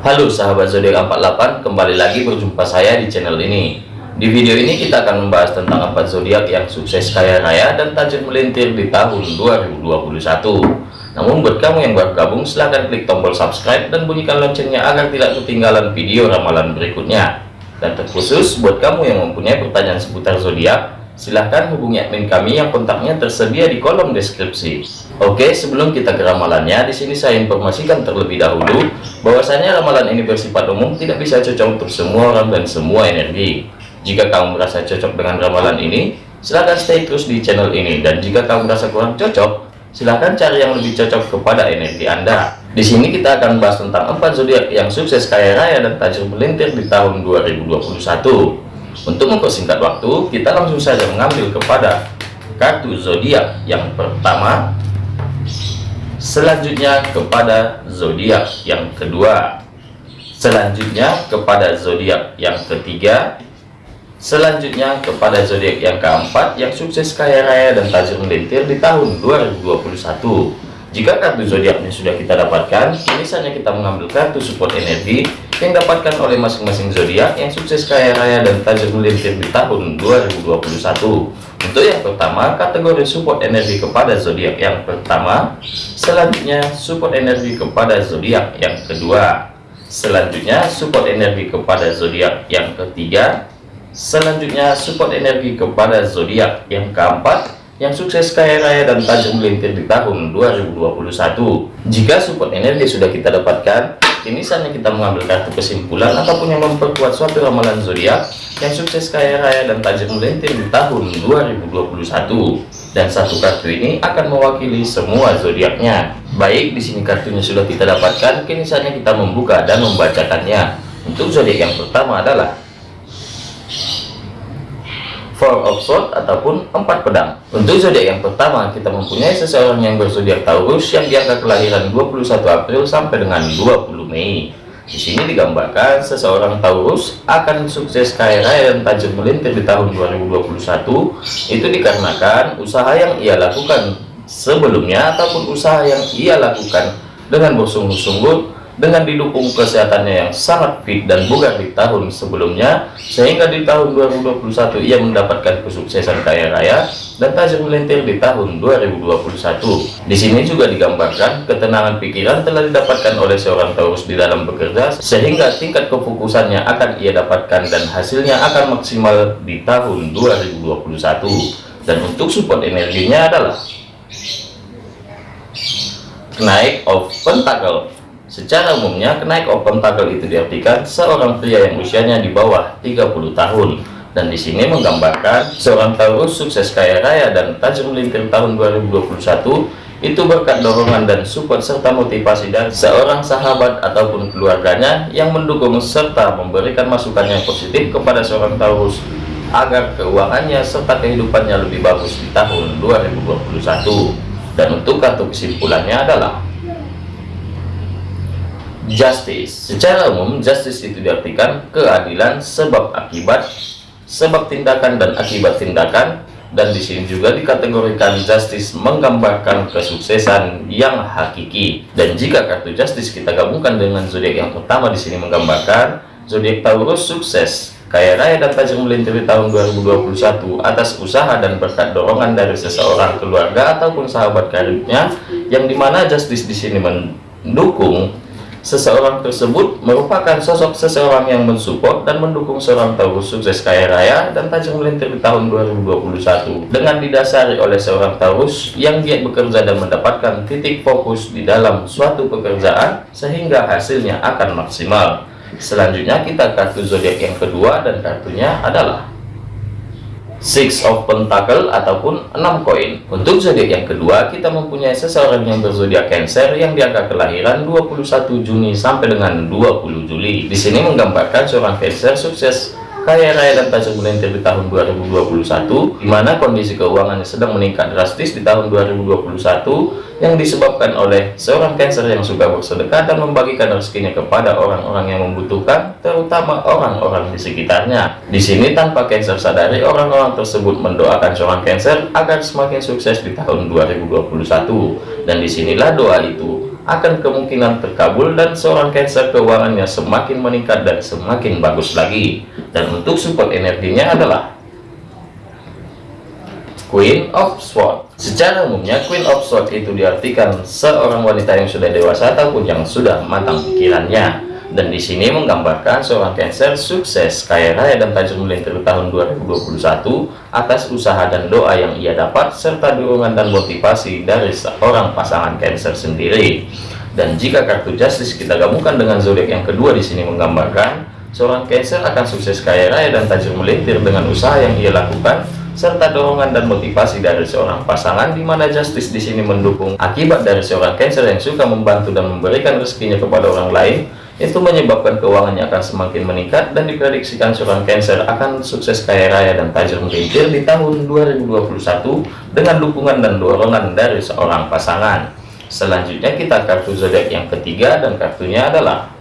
Halo sahabat zodiak 48, kembali lagi berjumpa saya di channel ini. Di video ini kita akan membahas tentang empat zodiak yang sukses kaya raya dan tajam melintir di tahun 2021. Namun buat kamu yang baru gabung silahkan klik tombol subscribe dan bunyikan loncengnya agar tidak ketinggalan video ramalan berikutnya. Dan terkhusus buat kamu yang mempunyai pertanyaan seputar zodiak, silahkan hubungi admin kami yang kontaknya tersedia di kolom deskripsi. Oke, sebelum kita ke ramalannya, di sini saya informasikan terlebih dahulu bahwasanya ramalan ini bersifat umum, tidak bisa cocok untuk semua orang dan semua energi. Jika kamu merasa cocok dengan ramalan ini, silahkan stay terus di channel ini. Dan jika kamu merasa kurang cocok, silahkan cari yang lebih cocok kepada energi Anda. Di sini kita akan bahas tentang empat zodiak yang sukses kaya raya dan tajam melintir di tahun 2021. Untuk mempersingkat waktu, kita langsung saja mengambil kepada kartu zodiak yang pertama. Selanjutnya kepada zodiak yang kedua. Selanjutnya kepada zodiak yang ketiga. Selanjutnya kepada zodiak yang keempat yang sukses kaya raya dan tajam melintir di tahun 2021 jika kartu zodiaknya sudah kita dapatkan ini saatnya kita mengambil kartu support energi yang dapatkan oleh masing-masing zodiak yang sukses kaya raya dan tajam melintir di tahun 2021 untuk yang pertama, kategori support energi kepada zodiak yang pertama, selanjutnya support energi kepada zodiak yang kedua, selanjutnya support energi kepada zodiak yang ketiga, selanjutnya support energi kepada zodiak yang keempat, yang sukses kaya raya dan tajam melintir di tahun 2021. Jika support energi sudah kita dapatkan, ini saatnya kita mengambil kartu kesimpulan ataupun yang memperkuat suatu ramalan zodiak yang sukses kaya raya dan tajam melintir di tahun 2021 dan satu kartu ini akan mewakili semua zodiaknya. Baik di sini kartunya sudah kita dapatkan. Kini saatnya kita membuka dan membacakannya. Untuk zodiak yang pertama adalah Four of Swords ataupun empat pedang. Untuk zodiak yang pertama, kita mempunyai seseorang yang berzodiak Taurus yang diangka kelahiran 21 April sampai dengan 20 Mei. Di sini digambarkan seseorang Taurus akan sukses kaya raya dan tajam melintir di tahun 2021 itu dikarenakan usaha yang ia lakukan sebelumnya ataupun usaha yang ia lakukan dengan bersungguh-sungguh dengan didukung kesehatannya yang sangat fit dan bugar di tahun sebelumnya sehingga di tahun 2021 ia mendapatkan kesuksesan kaya raya dan tajam melintir di tahun 2021 di sini juga digambarkan ketenangan pikiran telah didapatkan oleh seorang Taurus di dalam bekerja sehingga tingkat kefokusannya akan ia dapatkan dan hasilnya akan maksimal di tahun 2021 dan untuk support energinya adalah naik of pentacle Secara umumnya, kenaik open tackle itu diartikan seorang pria yang usianya di bawah 30 tahun. Dan di sini menggambarkan seorang Taurus sukses kaya raya dan tajam melintir tahun 2021 itu berkat dorongan dan support serta motivasi dari seorang sahabat ataupun keluarganya yang mendukung serta memberikan masukan yang positif kepada seorang Taurus agar keuangannya serta kehidupannya lebih bagus di tahun 2021 dan untuk kartu kesimpulannya adalah justice. Secara umum justice itu diartikan keadilan sebab akibat sebab tindakan dan akibat tindakan. Dan di sini juga dikategorikan justice menggambarkan kesuksesan yang hakiki. Dan jika kartu justice kita gabungkan dengan zodiak yang pertama di sini menggambarkan zodiak Taurus sukses. Kaya raya dan tajam melintir di tahun 2021 atas usaha dan berkat dorongan dari seseorang keluarga ataupun sahabat karibnya yang di mana justice di sini mendukung Seseorang tersebut merupakan sosok seseorang yang mensupport dan mendukung seorang Taurus sukses kaya raya dan tajam melintir di tahun 2021 dengan didasari oleh seorang Taurus yang giat bekerja dan mendapatkan titik fokus di dalam suatu pekerjaan sehingga hasilnya akan maksimal. Selanjutnya kita kartu zodiak yang kedua dan kartunya adalah Six of Pentacle ataupun 6 koin. Untuk zodiak yang kedua, kita mempunyai seseorang yang berzodiak Cancer yang diangka kelahiran 21 Juni sampai dengan 20 Juli. Di sini menggambarkan seorang Cancer sukses kaya raya dan tajam melintir di tahun 2021 di mana kondisi keuangannya sedang meningkat drastis di tahun 2021 yang disebabkan oleh seorang Cancer yang suka bersedekah dan membagikan rezekinya kepada orang-orang yang membutuhkan terutama orang-orang di sekitarnya di sini tanpa Cancer sadari orang-orang tersebut mendoakan seorang Cancer agar semakin sukses di tahun 2021 dan di sinilah doa itu akan kemungkinan terkabul dan seorang Cancer keuangannya semakin meningkat dan semakin bagus lagi. Dan untuk support energinya adalah Queen of Swords. Secara umumnya Queen of Swords itu diartikan seorang wanita yang sudah dewasa ataupun yang sudah matang pikirannya dan di sini menggambarkan seorang Cancer sukses, kaya raya dan tajam melintir tahun 2021 atas usaha dan doa yang ia dapat serta dukungan dan motivasi dari seorang pasangan Cancer sendiri. Dan jika kartu Justice kita gabungkan dengan zodiak yang kedua di sini menggambarkan seorang Cancer akan sukses, kaya raya dan tajam melintir dengan usaha yang ia lakukan serta dorongan dan motivasi dari seorang pasangan di mana Justice di sini mendukung akibat dari seorang Cancer yang suka membantu dan memberikan rezekinya kepada orang lain itu menyebabkan keuangannya akan semakin meningkat dan diprediksikan seorang Cancer akan sukses kaya raya dan tajam melintir di tahun 2021 dengan dukungan dan dorongan dari seorang pasangan. Selanjutnya kita kartu zodiak yang ketiga dan kartunya adalah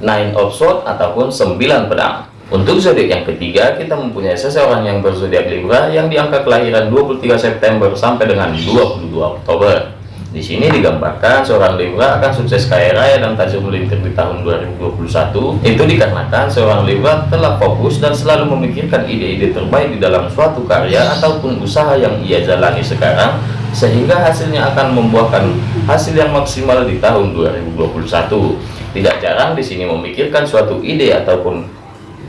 Nine of Swords ataupun 9 pedang. Untuk zodiak yang ketiga, kita mempunyai seseorang yang berzodiak Libra yang diangka kelahiran 23 September sampai dengan 22 Oktober. Di sini digambarkan seorang Libra akan sukses kaya raya dan tajam melintir di tahun 2021. Itu dikarenakan seorang Libra telah fokus dan selalu memikirkan ide-ide terbaik di dalam suatu karya ataupun usaha yang ia jalani sekarang, sehingga hasilnya akan membuahkan hasil yang maksimal di tahun 2021. Tidak jarang di sini memikirkan suatu ide ataupun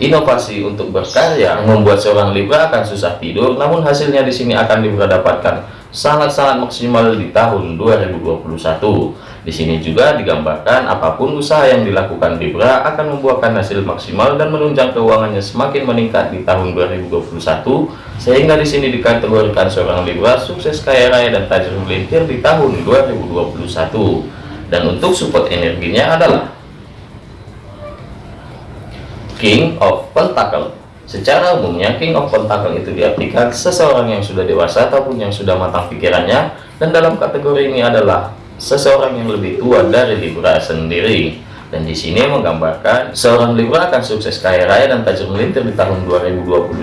inovasi untuk berkarya membuat seorang Libra akan susah tidur, namun hasilnya di sini akan Libra dapatkan sangat-sangat maksimal di tahun 2021. Di sini juga digambarkan apa pun usaha yang dilakukan Libra akan membuahkan hasil maksimal dan menunjang keuangannya semakin meningkat di tahun 2021 sehingga di sini dikategorikan seorang Libra sukses kaya raya dan tajam melintir di tahun 2021. Dan untuk support energinya adalah King of Pentacle. Secara umumnya, King of Pentacle itu diartikan seseorang yang sudah dewasa ataupun yang sudah matang pikirannya, dan dalam kategori ini adalah seseorang yang lebih tua dari Libra sendiri dan di sini menggambarkan seorang Libra akan sukses kaya raya dan tajam melintir di tahun 2021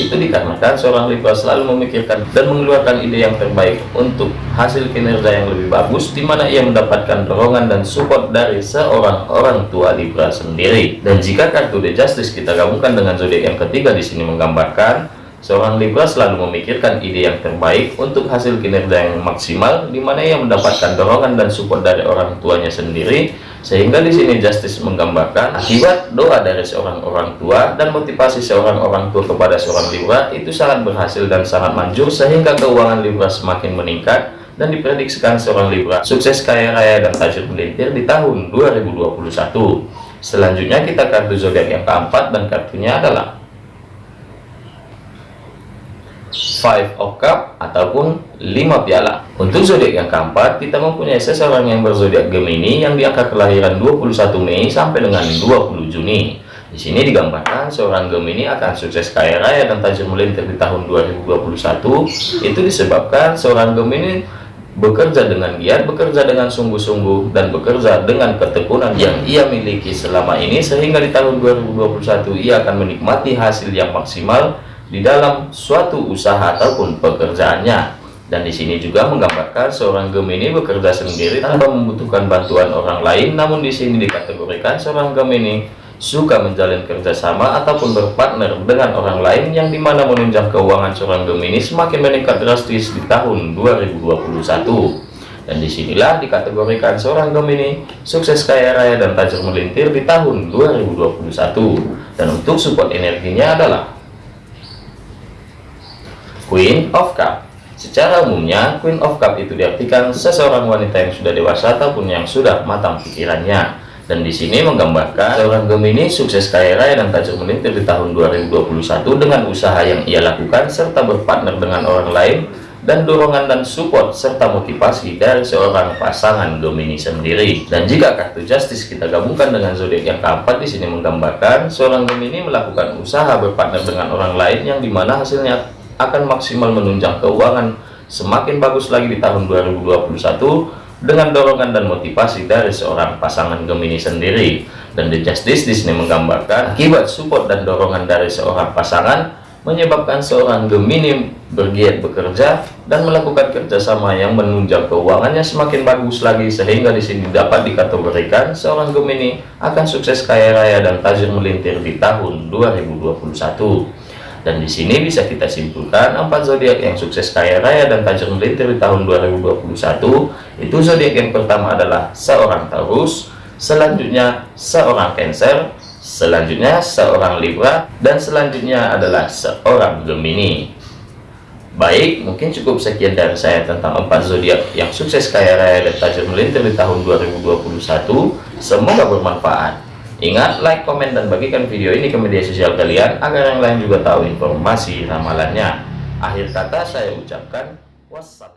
itu dikarenakan seorang Libra selalu memikirkan dan mengeluarkan ide yang terbaik untuk hasil kinerja yang lebih bagus di mana ia mendapatkan dorongan dan support dari seorang orang tua Libra sendiri. Dan jika kartu The Justice kita gabungkan dengan zodiak yang ketiga di sini menggambarkan Seorang Libra selalu memikirkan ide yang terbaik untuk hasil kinerja yang maksimal, di mana ia mendapatkan dorongan dan support dari orang tuanya sendiri, sehingga di sini Justice menggambarkan akibat doa dari seorang orang tua dan motivasi seorang orang tua kepada seorang Libra itu sangat berhasil dan sangat manjur, sehingga keuangan Libra semakin meningkat dan diprediksikan seorang Libra sukses kaya raya dan tajir melintir di tahun 2021. Selanjutnya kita kartu zodiak yang keempat dan kartunya adalah five of cup ataupun lima piala. Untuk zodiak yang keempat kita mempunyai seseorang yang berzodiak Gemini yang diangkat kelahiran 21 Mei sampai dengan 20 Juni. Di sini digambarkan seorang Gemini akan sukses kaya raya dan tajam melintir di tahun 2021 itu disebabkan seorang Gemini bekerja dengan giat, bekerja dengan sungguh-sungguh, dan bekerja dengan ketekunan yang ia miliki selama ini, sehingga di tahun 2021 ia akan menikmati hasil yang maksimal di dalam suatu usaha ataupun pekerjaannya. Dan di sini juga menggambarkan seorang Gemini bekerja sendiri tanpa membutuhkan bantuan orang lain. Namun di sini dikategorikan seorang Gemini suka menjalin kerjasama ataupun berpartner dengan orang lain yang di mana menunjang keuangan seorang Gemini semakin meningkat drastis di tahun 2021 dan di sinilah dikategorikan seorang Gemini sukses kaya raya dan tajam melintir di tahun 2021 dan untuk support energinya adalah Queen of Cup Secara umumnya, Queen of Cup itu diartikan seseorang wanita yang sudah dewasa ataupun yang sudah matang pikirannya. Dan di sini menggambarkan seorang Gemini sukses kaya raya dan tajam melintir di tahun 2021 dengan usaha yang ia lakukan serta berpartner dengan orang lain dan dorongan dan support serta motivasi dari seorang pasangan Gemini sendiri. Dan jika kartu Justice kita gabungkan dengan zodiak yang keempat di sini menggambarkan seorang Gemini melakukan usaha berpartner dengan orang lain yang di mana hasilnya akan maksimal menunjang keuangan semakin bagus lagi di tahun 2021 dengan dorongan dan motivasi dari seorang pasangan Gemini sendiri. Dan The Justice di sini menggambarkan akibat support dan dorongan dari seorang pasangan menyebabkan seorang Gemini bergiat bekerja dan melakukan kerjasama yang menunjang keuangannya semakin bagus lagi sehingga di sini dapat dikategorikan seorang Gemini akan sukses kaya raya dan tajir melintir di tahun 2021 dan di sini bisa kita simpulkan empat zodiak yang sukses kaya raya dan tajir melintir di tahun 2021 itu zodiak yang pertama adalah seorang Taurus selanjutnya seorang Cancer selanjutnya seorang Libra dan selanjutnya adalah seorang Gemini. Baik mungkin cukup sekian dari saya tentang empat zodiak yang sukses kaya raya dan tajir melintir di tahun 2021 semoga bermanfaat ingat like komen dan bagikan video ini ke media sosial kalian agar yang lain juga tahu informasi ramalannya. Akhir kata saya ucapkan wassalam